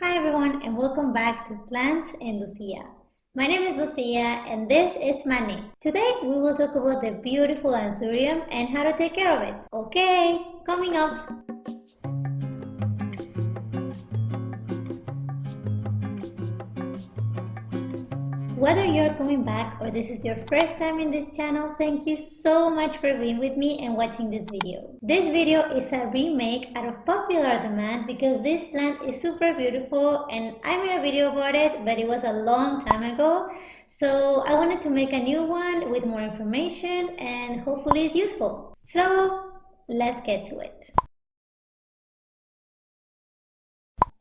Hi everyone and welcome back to Plants and Lucia. My name is Lucia and this is Manny. Today we will talk about the beautiful anthurium and how to take care of it. Okay, coming up! Whether you're coming back or this is your first time in this channel, thank you so much for being with me and watching this video. This video is a remake out of popular demand because this plant is super beautiful and I made a video about it but it was a long time ago so I wanted to make a new one with more information and hopefully it's useful. So let's get to it.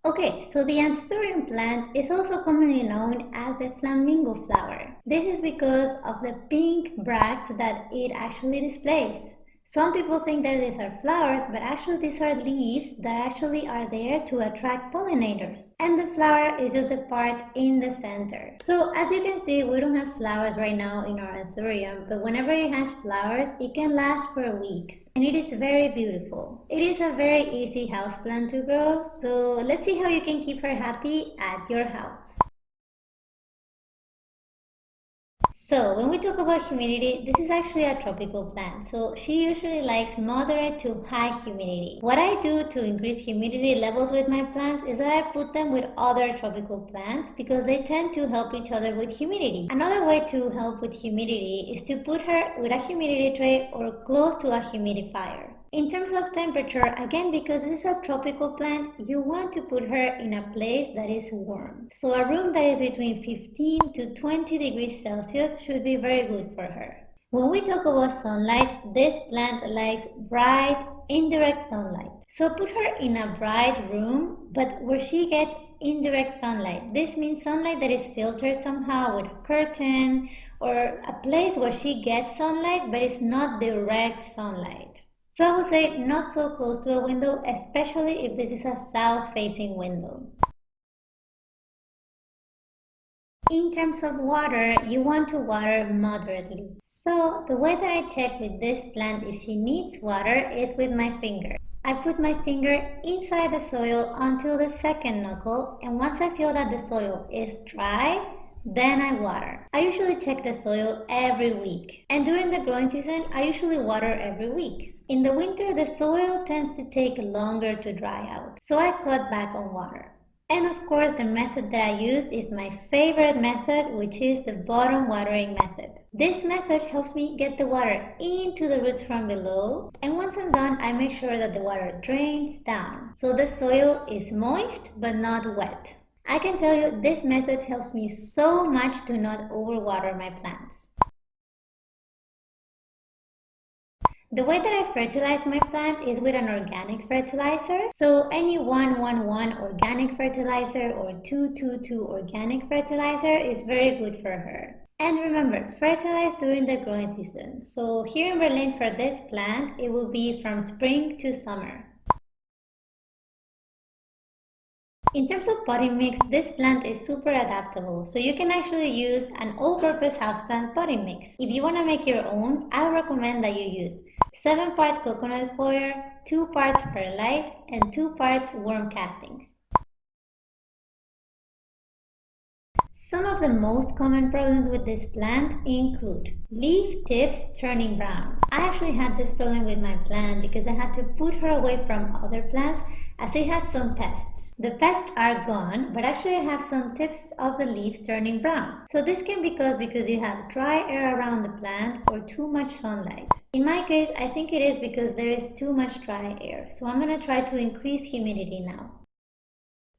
Okay, so the anthurium plant is also commonly known as the flamingo flower. This is because of the pink bracts that it actually displays. Some people think that these are flowers, but actually these are leaves that actually are there to attract pollinators. And the flower is just a part in the center. So as you can see, we don't have flowers right now in our anthurium, but whenever it has flowers, it can last for weeks. And it is very beautiful. It is a very easy houseplant to grow, so let's see how you can keep her happy at your house. So when we talk about humidity, this is actually a tropical plant. So she usually likes moderate to high humidity. What I do to increase humidity levels with my plants is that I put them with other tropical plants because they tend to help each other with humidity. Another way to help with humidity is to put her with a humidity tray or close to a humidifier. In terms of temperature, again because this is a tropical plant, you want to put her in a place that is warm. So a room that is between 15 to 20 degrees Celsius should be very good for her. When we talk about sunlight, this plant likes bright, indirect sunlight. So put her in a bright room, but where she gets indirect sunlight. This means sunlight that is filtered somehow with a curtain or a place where she gets sunlight, but it's not direct sunlight. So I would say not so close to a window, especially if this is a south-facing window. In terms of water, you want to water moderately. So the way that I check with this plant if she needs water is with my finger. I put my finger inside the soil until the second knuckle and once I feel that the soil is dry, then I water. I usually check the soil every week. And during the growing season, I usually water every week. In the winter, the soil tends to take longer to dry out, so I cut back on water. And of course, the method that I use is my favorite method, which is the bottom watering method. This method helps me get the water into the roots from below. And once I'm done, I make sure that the water drains down. So the soil is moist, but not wet. I can tell you this method helps me so much to not overwater my plants. The way that I fertilize my plant is with an organic fertilizer. So any 111 organic fertilizer or 222 organic fertilizer is very good for her. And remember, fertilize during the growing season. So here in Berlin for this plant, it will be from spring to summer. In terms of potting mix, this plant is super adaptable, so you can actually use an all-purpose houseplant potting mix. If you want to make your own, I recommend that you use 7 parts coconut coir, 2 parts perlite, and 2 parts worm castings. Some of the most common problems with this plant include leaf tips turning brown. I actually had this problem with my plant because I had to put her away from other plants as it had some pests. The pests are gone, but actually I have some tips of the leaves turning brown. So this can be caused because you have dry air around the plant or too much sunlight. In my case, I think it is because there is too much dry air. So I'm going to try to increase humidity now.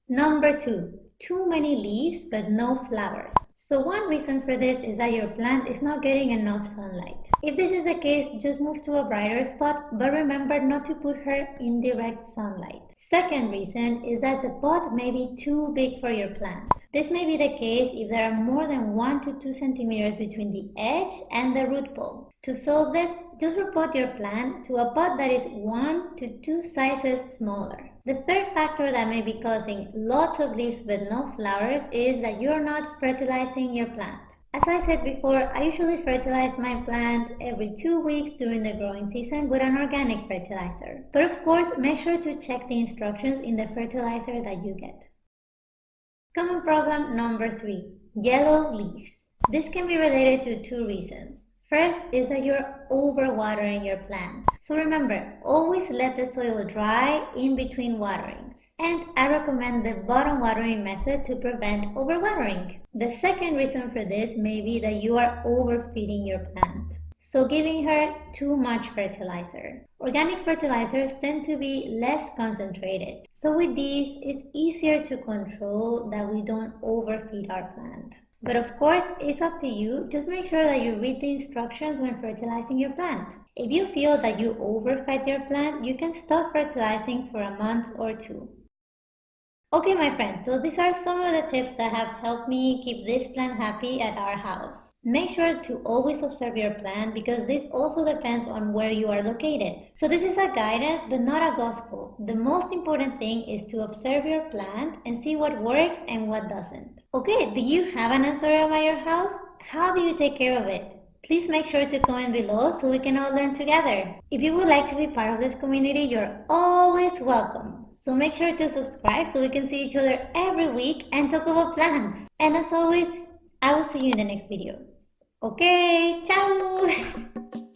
Number two, too many leaves but no flowers. So one reason for this is that your plant is not getting enough sunlight. If this is the case, just move to a brighter spot, but remember not to put her in direct sunlight. Second reason is that the pot may be too big for your plant. This may be the case if there are more than 1 to 2 centimeters between the edge and the root ball. To solve this, just repot your plant to a pot that is 1 to 2 sizes smaller. The third factor that may be causing lots of leaves but no flowers is that you're not fertilizing your plant. As I said before, I usually fertilize my plant every two weeks during the growing season with an organic fertilizer. But of course, make sure to check the instructions in the fertilizer that you get. Common problem number three, yellow leaves. This can be related to two reasons. First is that you're overwatering your plants. So remember, always let the soil dry in between waterings. And I recommend the bottom watering method to prevent overwatering. The second reason for this may be that you are overfeeding your plant. So giving her too much fertilizer. Organic fertilizers tend to be less concentrated. So with these, it's easier to control that we don't overfeed our plant. But of course, it's up to you. Just make sure that you read the instructions when fertilizing your plant. If you feel that you overfed your plant, you can stop fertilizing for a month or two. Okay, my friends, so these are some of the tips that have helped me keep this plant happy at our house. Make sure to always observe your plant because this also depends on where you are located. So this is a guidance but not a gospel. The most important thing is to observe your plant and see what works and what doesn't. Okay, do you have an anthurium at your house? How do you take care of it? Please make sure to comment below so we can all learn together. If you would like to be part of this community, you're always welcome. So make sure to subscribe so we can see each other every week and talk about plants. And as always, I will see you in the next video. Okay, ciao!